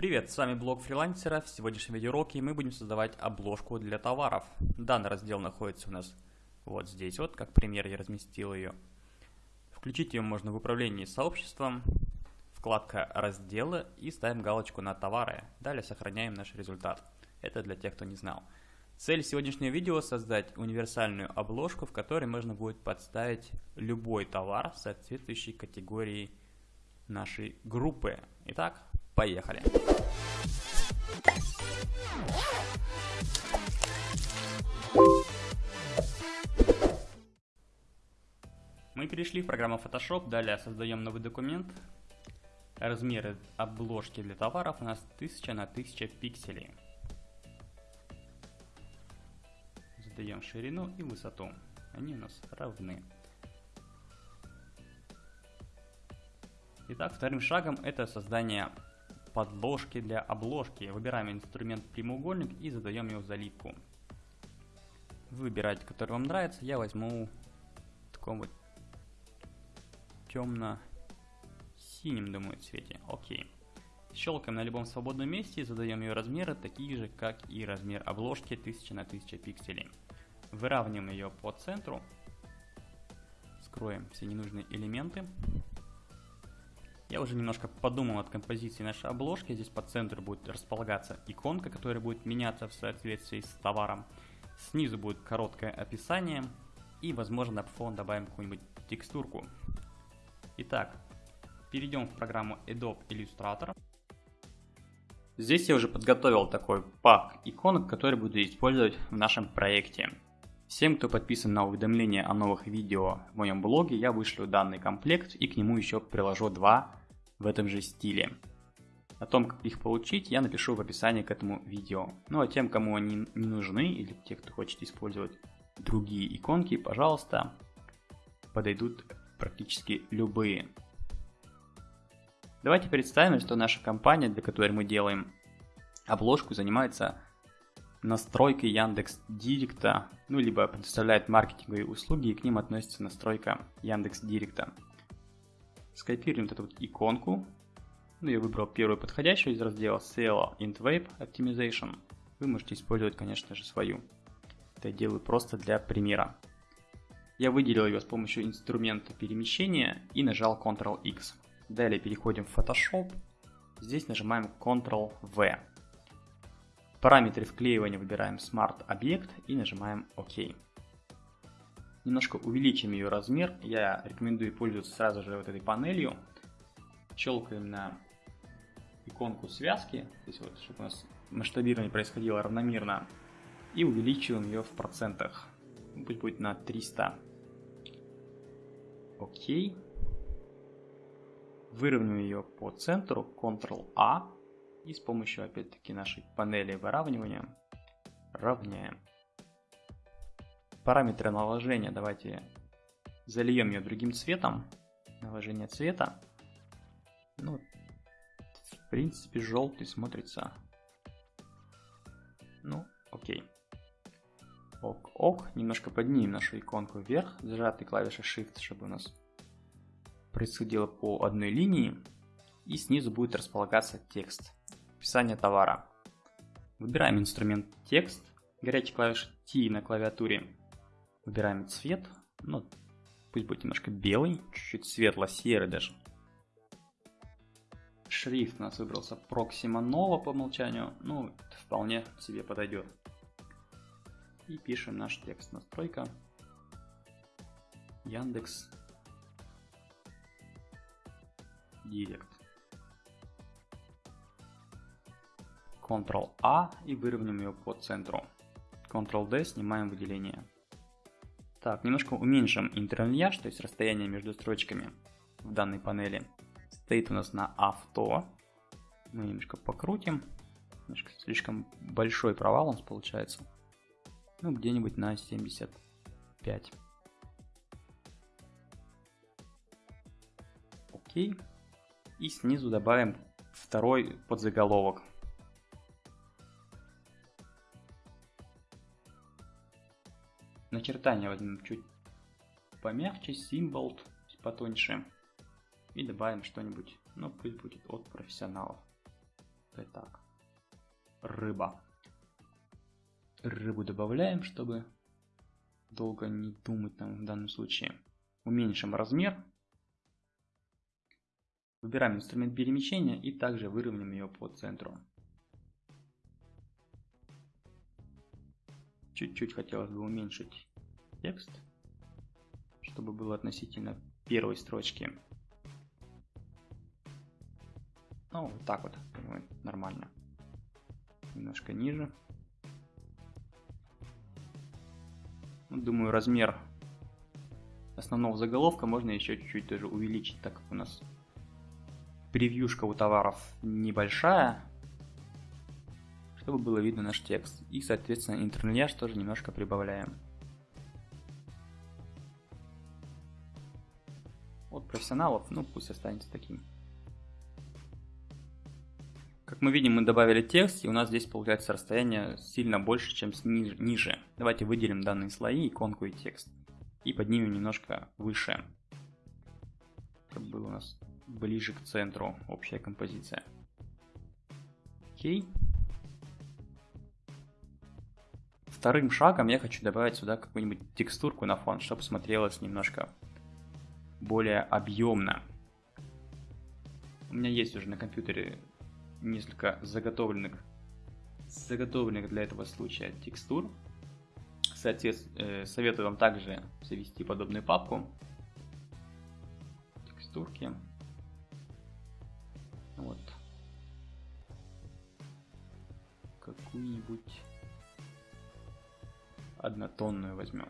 Привет, с вами блог фрилансера. В сегодняшнем видеоуроке мы будем создавать обложку для товаров. Данный раздел находится у нас вот здесь вот, как пример я разместил ее. Включить ее можно в управлении сообществом, вкладка разделы и ставим галочку на товары. Далее сохраняем наш результат. Это для тех, кто не знал. Цель сегодняшнего видео создать универсальную обложку, в которой можно будет подставить любой товар, соответствующей категории нашей группы. Итак, Поехали! Мы перешли в программу Photoshop, далее создаем новый документ. Размеры обложки для товаров у нас 1000 на 1000 пикселей. Задаем ширину и высоту. Они у нас равны. Итак, вторым шагом это создание подложки для обложки. Выбираем инструмент прямоугольник и задаем его заливку. Выбирайте, который вам нравится. Я возьму таком вот темно-синим, думаю, цвете. Окей. Щелкаем на любом свободном месте и задаем ее размеры, такие же, как и размер обложки 1000 на 1000 пикселей. Выравниваем ее по центру. Скроем все ненужные элементы. Я уже немножко подумал над композицией нашей обложки. Здесь по центру будет располагаться иконка, которая будет меняться в соответствии с товаром. Снизу будет короткое описание. И, возможно, на фон добавим какую-нибудь текстурку. Итак, перейдем в программу Adobe Illustrator. Здесь я уже подготовил такой пак иконок, который буду использовать в нашем проекте. Всем, кто подписан на уведомления о новых видео в моем блоге, я вышлю данный комплект и к нему еще приложу два в этом же стиле. О том, как их получить, я напишу в описании к этому видео. Ну а тем, кому они не нужны, или те, кто хочет использовать другие иконки, пожалуйста, подойдут практически любые. Давайте представим, что наша компания, для которой мы делаем обложку, занимается настройкой Яндекс Директа, ну либо предоставляет маркетинговые услуги, и к ним относится настройка Яндекс Директа. Скопируем вот эту вот иконку. Ну, я выбрал первую подходящую из раздела SEO Web Optimization. Вы можете использовать, конечно же, свою. Это я делаю просто для примера. Я выделил ее с помощью инструмента перемещения и нажал Ctrl-X. Далее переходим в Photoshop. Здесь нажимаем Ctrl-V. Параметры вклеивания выбираем Smart Object и нажимаем ОК немножко увеличим ее размер. Я рекомендую пользоваться сразу же вот этой панелью. Щелкаем на иконку связки, здесь вот, чтобы у нас масштабирование происходило равномерно. И увеличиваем ее в процентах. Пусть будет на 300. Окей. Выровняем ее по центру, Ctrl-A. И с помощью, опять-таки, нашей панели выравнивания равняем параметры наложения давайте зальем ее другим цветом. Наложение цвета. Ну, в принципе, желтый смотрится. Ну, окей. Ок, ок. Немножко поднимем нашу иконку вверх, зажатой клавишей Shift, чтобы у нас происходило по одной линии. И снизу будет располагаться текст. Описание товара. Выбираем инструмент текст. Горячей клавишей T на клавиатуре Выбираем цвет. Ну, пусть будет немножко белый, чуть-чуть светло-серый даже. Шрифт у нас выбрался Proxima Nova по умолчанию. Ну, это вполне себе подойдет. И пишем наш текст. Настройка. Яндекс. Директ. Ctrl-A и выровняем ее по центру. Ctrl-D снимаем выделение. Так, немножко уменьшим интерлиньяж, то есть расстояние между строчками в данной панели. Стоит у нас на авто. Мы немножко покрутим. Немножко слишком большой провал у нас получается. Ну, где-нибудь на 75. Окей. И снизу добавим второй подзаголовок. Начертание возьмем чуть помягче, символ потоньше. И добавим что-нибудь, ну пусть будет от профессионалов. Так. Рыба. Рыбу добавляем, чтобы долго не думать там в данном случае. Уменьшим размер. Выбираем инструмент перемещения и также выровняем ее по центру. Чуть-чуть хотелось бы уменьшить текст, чтобы было относительно первой строчки. Ну, вот так вот, думаю, нормально. Немножко ниже. Ну, думаю, размер основного заголовка можно еще чуть-чуть даже увеличить, так как у нас превьюшка у товаров небольшая, чтобы было видно наш текст. И, соответственно, интерлиняж тоже немножко прибавляем. Профессионалов, ну пусть останется таким. Как мы видим, мы добавили текст, и у нас здесь получается расстояние сильно больше, чем ниже. Давайте выделим данные слои, иконку и текст. И поднимем немножко выше. Как было у нас ближе к центру общая композиция. Окей. Вторым шагом я хочу добавить сюда какую-нибудь текстурку на фон, чтобы смотрелось немножко более объемно. У меня есть уже на компьютере несколько заготовленных, заготовленных для этого случая текстур. Соответственно, э, советую вам также завести подобную папку. Текстурки. Вот. Какую-нибудь однотонную возьмем.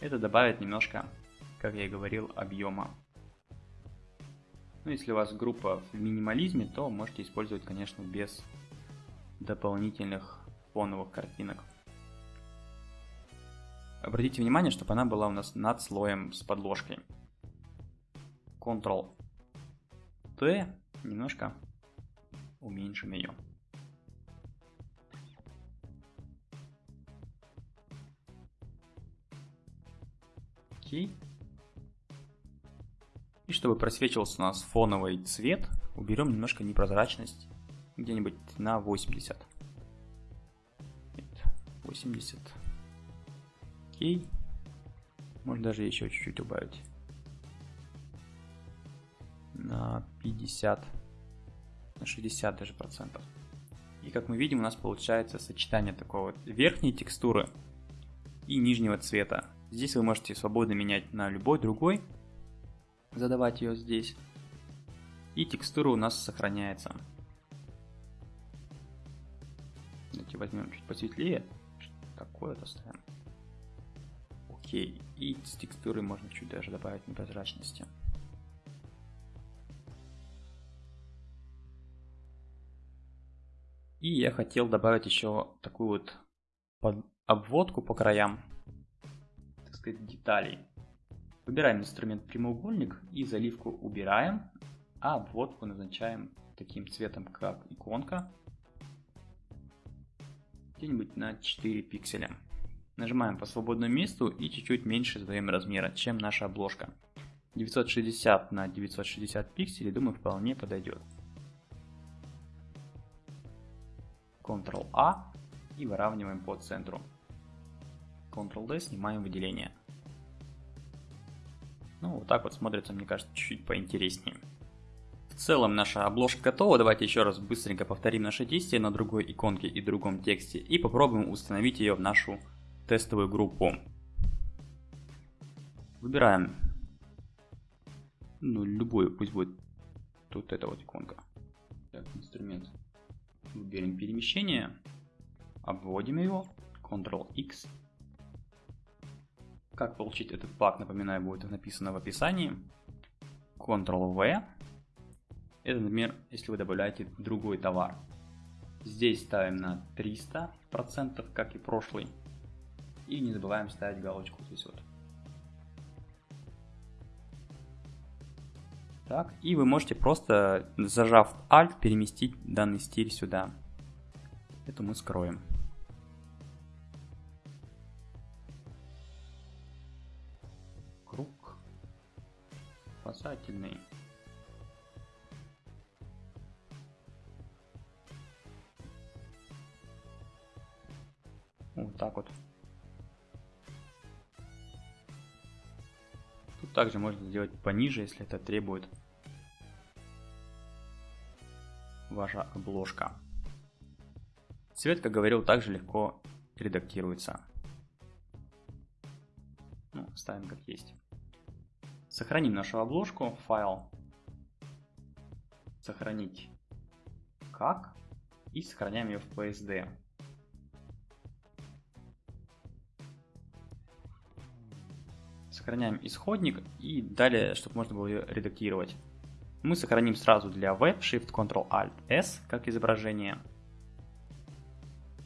Это добавит немножко, как я и говорил, объема ну, если у вас группа в минимализме, то можете использовать, конечно, без дополнительных фоновых картинок. Обратите внимание, чтобы она была у нас над слоем с подложкой. Ctrl-T, немножко уменьшим ее. Окей. Чтобы просвечивался у нас фоновый цвет, уберем немножко непрозрачность, где-нибудь на 80. 80. Окей. Можно даже еще чуть-чуть убавить. На 50, на 60 даже процентов. И как мы видим, у нас получается сочетание такого верхней текстуры и нижнего цвета. Здесь вы можете свободно менять на любой другой задавать ее здесь. И текстура у нас сохраняется. Давайте возьмем чуть посветлее. Такое-то ставим. Окей. И с текстурой можно чуть даже добавить непрозрачности. И я хотел добавить еще такую вот обводку по краям, так сказать, деталей. Выбираем инструмент прямоугольник и заливку убираем, а обводку назначаем таким цветом, как иконка, где-нибудь на 4 пикселя. Нажимаем по свободному месту и чуть-чуть меньше задаем размера, чем наша обложка. 960 на 960 пикселей, думаю, вполне подойдет. Ctrl-A и выравниваем по центру. Ctrl-D снимаем выделение. Ну, вот так вот смотрится, мне кажется, чуть-чуть поинтереснее. В целом наша обложка готова. Давайте еще раз быстренько повторим наше действие на другой иконке и другом тексте и попробуем установить ее в нашу тестовую группу. Выбираем ну, любую, пусть будет тут эта вот иконка. Так, инструмент. Выберем перемещение, обводим его, Ctrl-X как получить этот пак, напоминаю, будет написано в описании. Ctrl-V. Это, например, если вы добавляете другой товар. Здесь ставим на 300%, как и прошлый. И не забываем ставить галочку здесь вот. Так, и вы можете просто, зажав Alt, переместить данный стиль сюда. Это мы скроем. selected. Вот так вот. Тут также можно сделать пониже, если это требует ваша обложка. Цвет, как говорил, также легко редактируется. Ну, ставим как есть. Сохраним нашу обложку, файл, сохранить как и сохраняем ее в PSD. Сохраняем исходник и далее, чтобы можно было ее редактировать. Мы сохраним сразу для Web Shift Ctrl Alt S как изображение.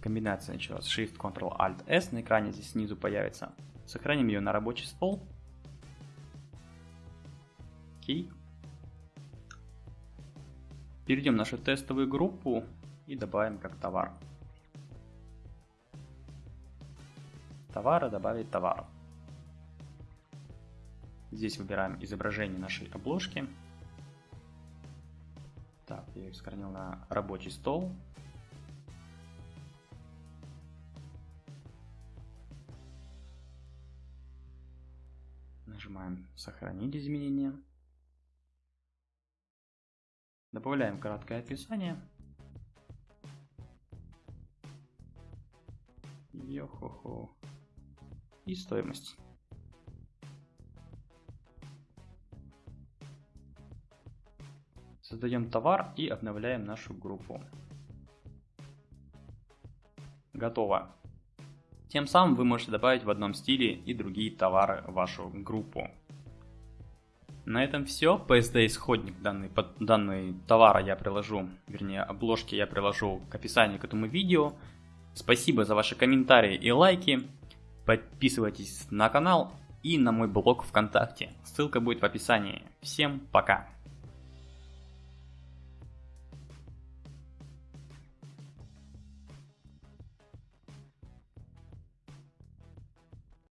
Комбинация началась Shift Ctrl Alt S на экране здесь снизу появится. Сохраним ее на рабочий стол. Окей. Перейдем в нашу тестовую группу и добавим как товар. Товары добавить товар. Здесь выбираем изображение нашей обложки. Так, я ее сохранил на рабочий стол. Нажимаем «Сохранить изменения». Добавляем краткое описание. Йо-хо-хо. И стоимость. Создаем товар и обновляем нашу группу. Готово. Тем самым вы можете добавить в одном стиле и другие товары в вашу группу. На этом все. PSD исходник данный, под, данный товара я приложу, вернее обложки я приложу к описанию к этому видео. Спасибо за ваши комментарии и лайки. Подписывайтесь на канал и на мой блог ВКонтакте. Ссылка будет в описании. Всем пока!